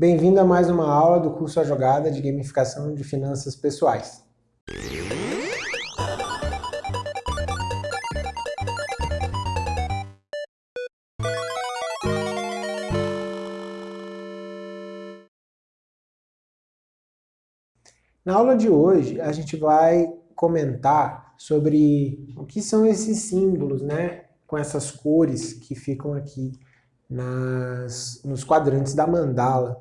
Bem-vindo a mais uma aula do curso A Jogada de Gamificação de Finanças Pessoais. Na aula de hoje, a gente vai comentar sobre o que são esses símbolos, né? Com essas cores que ficam aqui nas, nos quadrantes da mandala.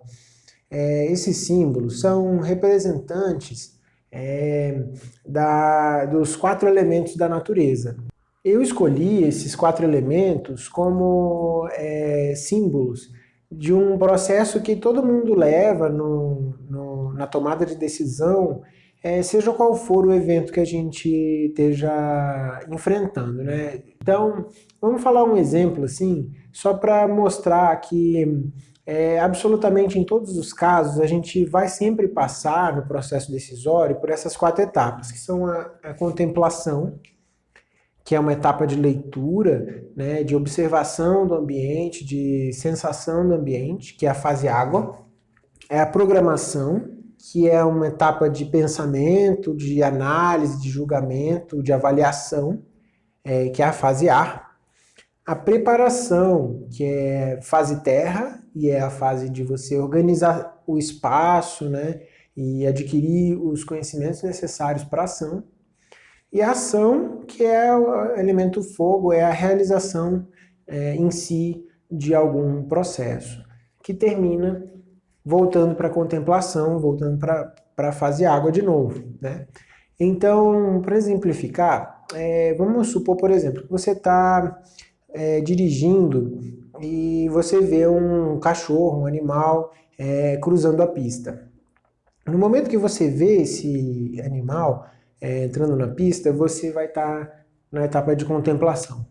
É, esses símbolos são representantes é, da, dos quatro elementos da natureza. Eu escolhi esses quatro elementos como é, símbolos de um processo que todo mundo leva no, no, na tomada de decisão, é, seja qual for o evento que a gente esteja enfrentando. Né? Então, vamos falar um exemplo assim, só para mostrar que é, absolutamente em todos os casos a gente vai sempre passar no processo decisório por essas quatro etapas, que são a, a contemplação, que é uma etapa de leitura, né, de observação do ambiente, de sensação do ambiente, que é a fase água. É a programação, que é uma etapa de pensamento, de análise, de julgamento, de avaliação, é, que é a fase ar. A preparação, que é fase terra, e é a fase de você organizar o espaço, né, e adquirir os conhecimentos necessários para a ação. E a ação, que é o elemento fogo, é a realização é, em si de algum processo, que termina voltando para a contemplação, voltando para a fase água de novo. Né? Então, para exemplificar, é, vamos supor, por exemplo, que você está é, dirigindo e você vê um cachorro, um animal, é, cruzando a pista. No momento que você vê esse animal, é, entrando na pista, você vai estar tá na etapa de contemplação.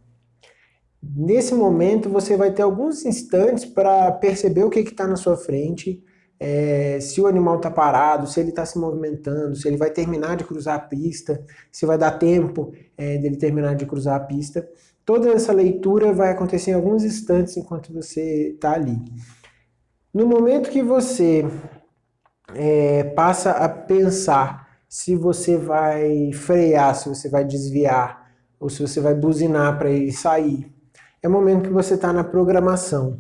Nesse momento, você vai ter alguns instantes para perceber o que está na sua frente, é, se o animal está parado, se ele está se movimentando, se ele vai terminar de cruzar a pista, se vai dar tempo é, dele terminar de cruzar a pista. Toda essa leitura vai acontecer em alguns instantes enquanto você está ali. No momento que você é, passa a pensar se você vai frear, se você vai desviar, ou se você vai buzinar para ele sair. É o momento que você está na programação.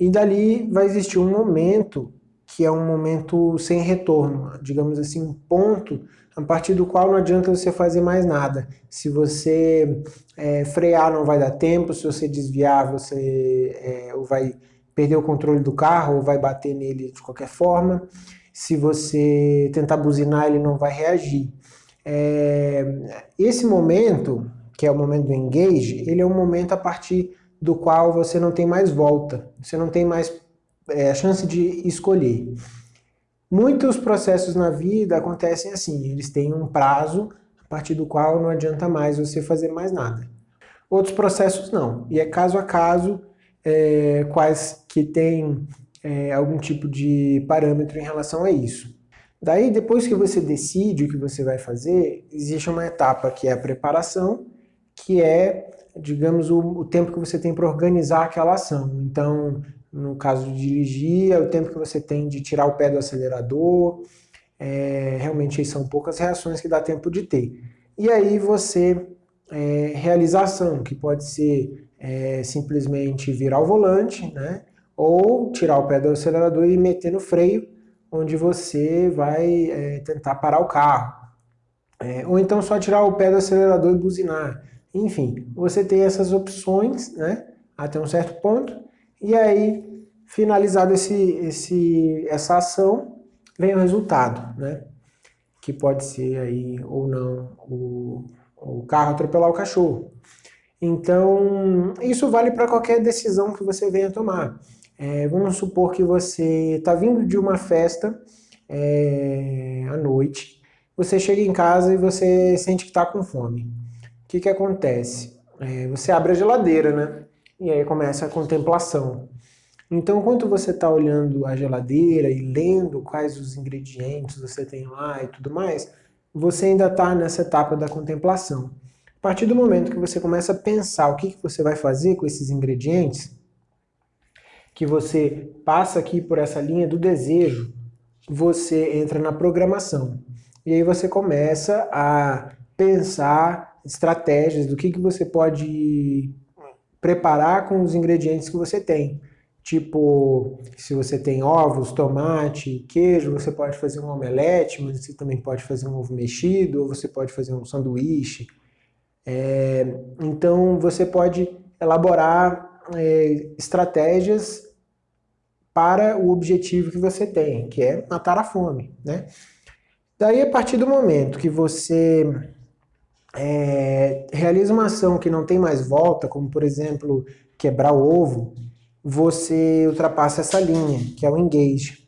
E dali vai existir um momento que é um momento sem retorno, digamos assim, um ponto a partir do qual não adianta você fazer mais nada. Se você é, frear não vai dar tempo, se você desviar você é, ou vai perder o controle do carro ou vai bater nele de qualquer forma se você tentar buzinar, ele não vai reagir. É, esse momento, que é o momento do engage, ele é um momento a partir do qual você não tem mais volta, você não tem mais é, a chance de escolher. Muitos processos na vida acontecem assim, eles têm um prazo a partir do qual não adianta mais você fazer mais nada. Outros processos não, e é caso a caso, é, quais que têm é, algum tipo de parâmetro em relação a isso. Daí, depois que você decide o que você vai fazer, existe uma etapa que é a preparação, que é, digamos, o, o tempo que você tem para organizar aquela ação. Então, no caso de dirigir, é o tempo que você tem de tirar o pé do acelerador, é, realmente são poucas reações que dá tempo de ter. E aí você é, realiza a ação, que pode ser é, simplesmente virar o volante, né? ou tirar o pé do acelerador e meter no freio, onde você vai é, tentar parar o carro. É, ou então só tirar o pé do acelerador e buzinar. Enfim, você tem essas opções né, até um certo ponto, e aí, finalizado esse, esse, essa ação, vem o resultado, né, que pode ser aí ou não o, o carro atropelar o cachorro. Então, isso vale para qualquer decisão que você venha tomar. É, vamos supor que você está vindo de uma festa é, à noite, você chega em casa e você sente que está com fome. O que, que acontece? É, você abre a geladeira, né? E aí começa a contemplação. Então, enquanto você está olhando a geladeira e lendo quais os ingredientes você tem lá e tudo mais, você ainda está nessa etapa da contemplação. A partir do momento que você começa a pensar o que, que você vai fazer com esses ingredientes, que você passa aqui por essa linha do desejo, você entra na programação. E aí você começa a pensar estratégias do que, que você pode preparar com os ingredientes que você tem. Tipo, se você tem ovos, tomate, queijo, você pode fazer um omelete, mas você também pode fazer um ovo mexido, ou você pode fazer um sanduíche. É, então, você pode elaborar é, estratégias para o objetivo que você tem, que é matar a fome, né? Daí, a partir do momento que você é, realiza uma ação que não tem mais volta, como, por exemplo, quebrar o ovo, você ultrapassa essa linha, que é o engage.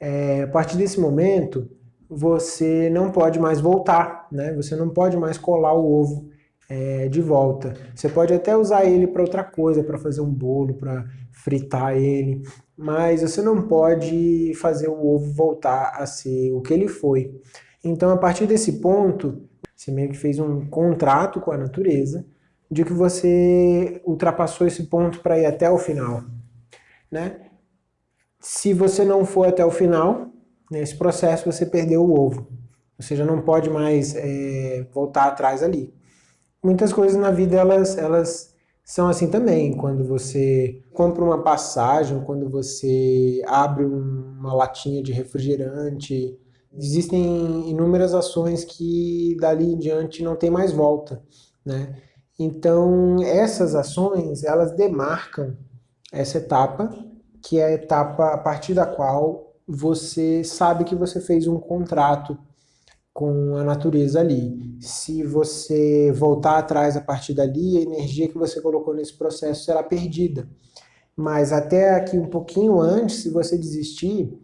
É, a partir desse momento, você não pode mais voltar, né? Você não pode mais colar o ovo é, de volta. Você pode até usar ele para outra coisa, para fazer um bolo, para fritar ele, mas você não pode fazer o ovo voltar a ser o que ele foi. Então, a partir desse ponto, você meio que fez um contrato com a natureza, de que você ultrapassou esse ponto para ir até o final. Né? Se você não for até o final, nesse processo você perdeu o ovo. Você já não pode mais é, voltar atrás ali. Muitas coisas na vida elas, elas são assim também. Quando você compra uma passagem, quando você abre uma latinha de refrigerante, existem inúmeras ações que dali em diante não tem mais volta. Né? Então, essas ações, elas demarcam essa etapa, que é a etapa a partir da qual você sabe que você fez um contrato com a natureza ali. Se você voltar atrás a partir dali, a energia que você colocou nesse processo será perdida. Mas até aqui um pouquinho antes, se você desistir,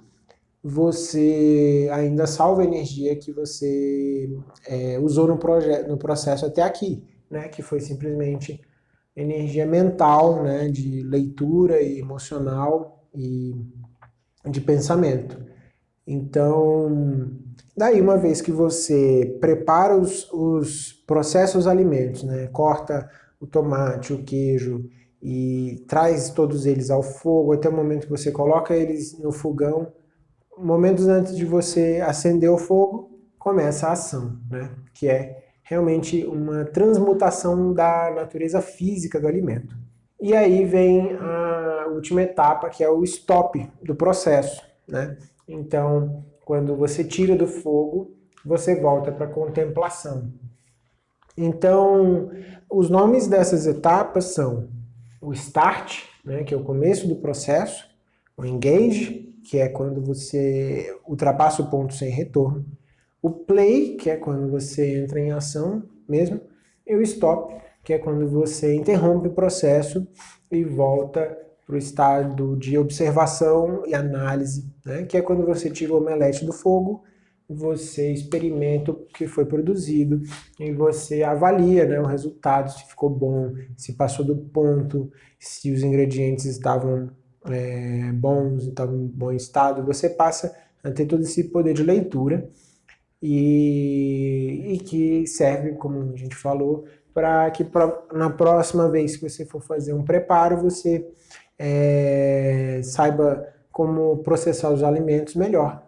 você ainda salva a energia que você é, usou no, no processo até aqui né, que foi simplesmente energia mental, né, de leitura e emocional e de pensamento. Então, daí uma vez que você prepara os, os processos alimentos, né, corta o tomate, o queijo e traz todos eles ao fogo até o momento que você coloca eles no fogão, momentos antes de você acender o fogo, começa a ação, né, que é realmente uma transmutação da natureza física do alimento. E aí vem a última etapa, que é o stop do processo. Né? Então, quando você tira do fogo, você volta para a contemplação. Então, os nomes dessas etapas são o start, né, que é o começo do processo, o engage, que é quando você ultrapassa o ponto sem retorno, o play, que é quando você entra em ação mesmo, e o stop, que é quando você interrompe o processo e volta para o estado de observação e análise, né? que é quando você tira o omelete do fogo, você experimenta o que foi produzido e você avalia né, o resultado, se ficou bom, se passou do ponto, se os ingredientes estavam é, bons, estavam em bom estado, você passa a ter todo esse poder de leitura e, e que serve, como a gente falou, para que pra, na próxima vez que você for fazer um preparo, você é, saiba como processar os alimentos melhor.